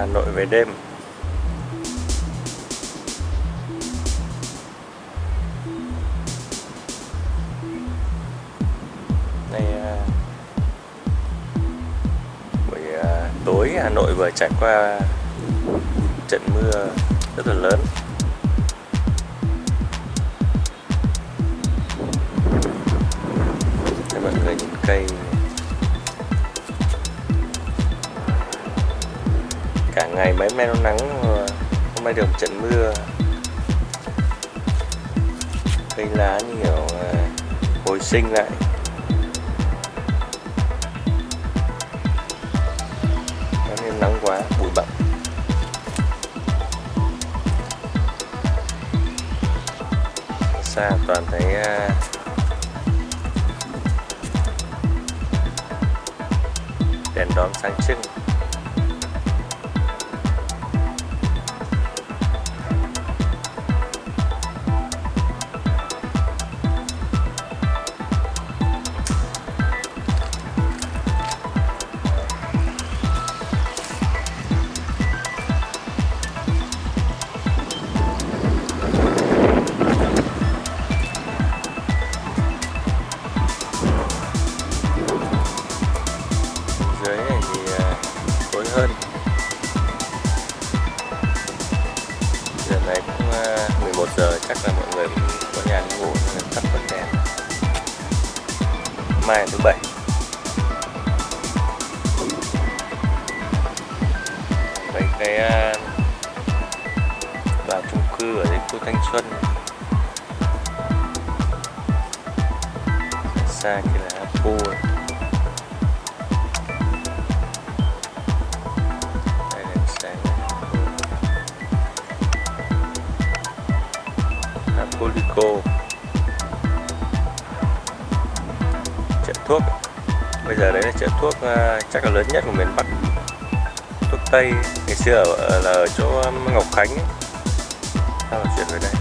Hà Nội về đêm. Đây à, buổi à, tối Hà Nội vừa trải qua trận mưa rất là lớn. Đây mọi người nhìn cây. Ngày mấy hôm nay nó nắng, hôm nay được một trận mưa. Cây lá như kiểu ờ, hồi sinh lại. Nên nắng quá, bụi bặm. Xa toàn thấy ờ, đèn đóm sáng trưng. Hơn. Giờ này cũng ờ, 11 giờ, chắc là mọi người cũng có nhà đi ngủ nên tắt bật đèn. Mai là thứ bảy. Đấy cái ờ, tòa chung cư ở đây khu Thanh Xuân. Xa kia là Apple thuốc. Bây giờ đấy là chợ thuốc ờ, chắc là lớn nhất của miền Bắc. Thuốc Tây ngày xưa ở, ờ, là ở chỗ ờ, Ngọc Khánh sao chuyển về đây.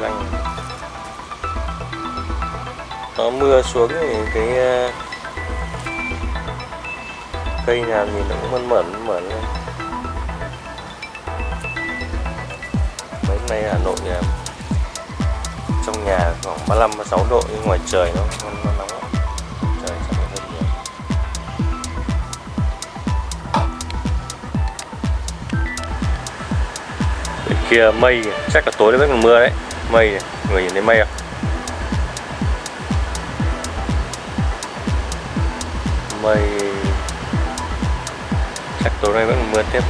Lăng nó mưa xuống thì cái cây nào nhìn nó cũng mơn mởn mởn lên mấy nay Hà Nội nhà trong nhà khoảng 35 36 độ nhưng ngoài trời nó nó, nó nóng lắm. Trời chắc là hơn nhiều. Bên kia mây chắc là tối nó vẫn còn mưa đấy. Mây người nhìn thấy mây không? Mây chắc tối nay vẫn mưa tiếp.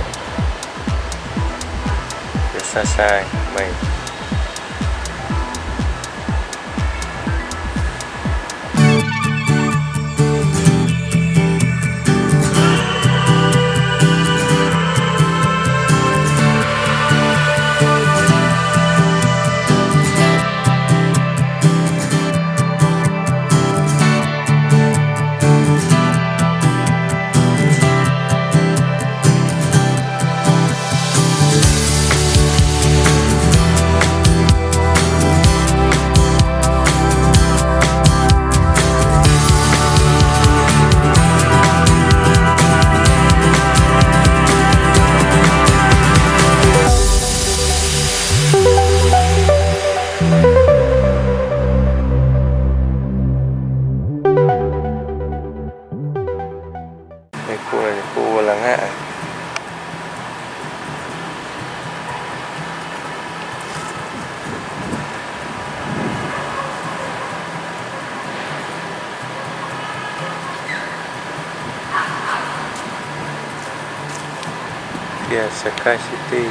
Phía xa xa mây Kia Sky City.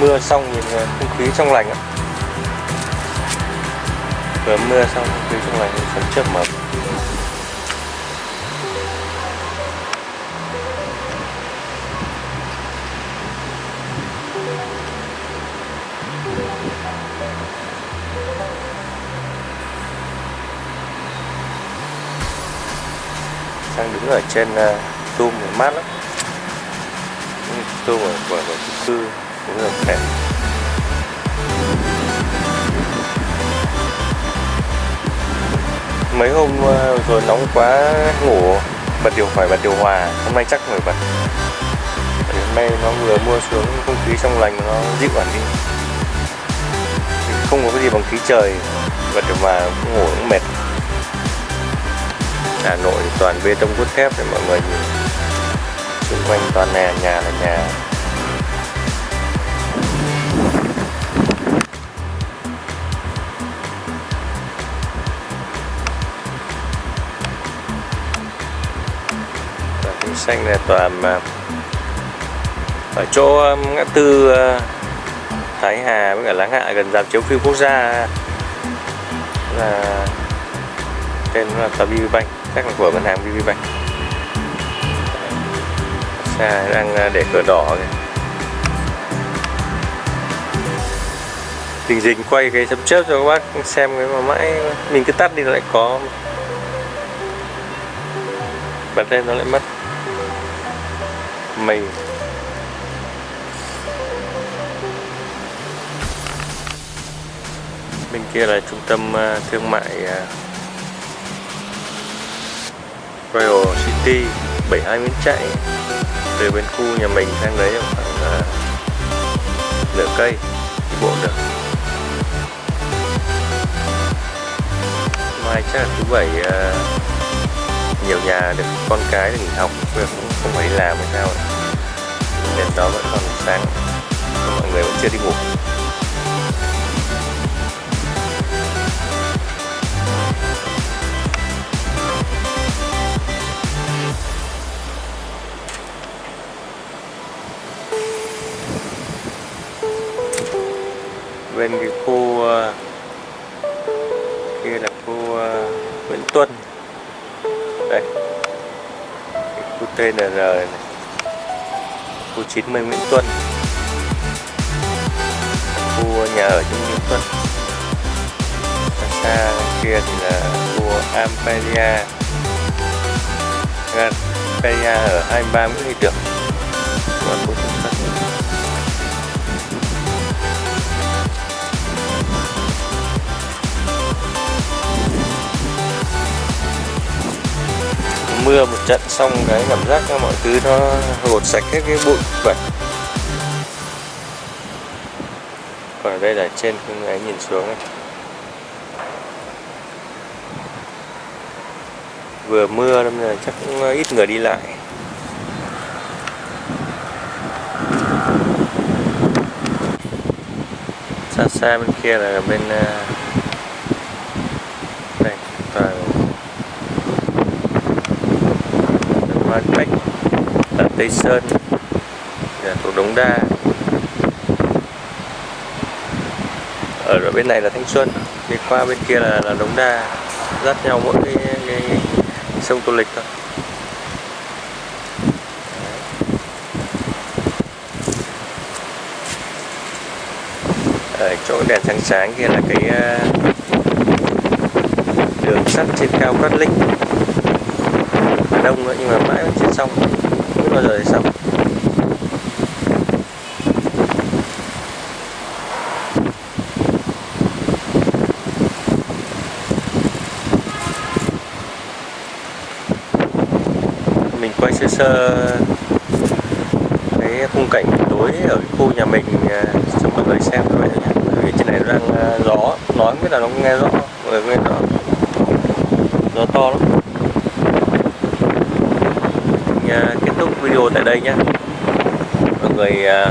Mưa xong nhìn ờ, không khí trong lành ạ vừa mưa xong, không khí trong lành sấm chớp mập sang đứng ở trên ờ, uh, tum mát lắm. Tum ở của, chung cư cũng là đẹp mấy hôm ờ, rồi nóng quá ngủ bật điều phải bật điều hòa hôm nay chắc phải bật. Hôm nay nó vừa mua xuống không khí trong lành nó dịu hẳn đi. Không có cái gì bằng khí trời bật điều hòa ngủ cũng mệt. Hà Nội, toàn bê tông cốt thép để mọi người nhìn. Xung quanh toàn nhà nhà là nhà. Và cây xanh này toàn mà ở chỗ um, ngã tư uh, Thái Hà với cả Láng Hạ gần dạp chiếu phim quốc gia. Là tên là Tabi Bank chắc là của ngân hàng VPBank xa đang à, để cửa đỏ kìa. Tình dình quay cái chấm chớp cho các bác xem cái mà mãi mình cứ tắt đi nó lại có. Bật lên nó lại mất. Mình bên kia là trung tâm à, thương mại à, Royal City 72 Nguyễn Chạy từ bên khu nhà mình sang đấy khoảng uh, nửa cây đi bộ được. Mai chắc là thứ bảy uh, nhiều nhà được con cái được nghỉ học bây giờ cũng không phải đi làm hay sao. Đèn đó vẫn còn sáng mọi người vẫn chưa đi ngủ. Bên cái khu ờ, kia là khu ờ, Nguyễn Tuân. Đây. Cái khu TNR này. Khu 90 Nguyễn Tuân. Khu nhà ở trong Nguyễn Tuân. Xa xa kia thì là khu Amperia Amperia ở 23 Nguyễn Huy Tưởng mưa một trận xong cái cảm giác mọi thứ nó gột sạch hết cái bụi bẩn còn ở đây là trên cái ấy nhìn xuống ấy. vừa mưa nên là chắc cũng ít người đi lại xa xa bên kia là bên uh, toàn Bách ở Tây Sơn là thuộc Đống Đa. Ở bên này là Thanh Xuân đi qua bên kia là, là Đống Đa dắt nhau mỗi cái, cái, cái sông Tô Lịch thôi. Ở chỗ đèn sáng sáng kia là cái ờ, đường sắt trên cao Cát Linh đông nữa, nhưng mà mãi vẫn chưa xong. Không bao giờ xong. Mình quay sơ sơ cái khung cảnh tối ở khu nhà mình à, cho mọi người xem thôi nhé. Vì trên này đang à, gió. Nói không biết là nó nghe rõ, mọi người nghe rõ. Gió to lắm. Kết thúc video tại đây nhé. Mọi người à,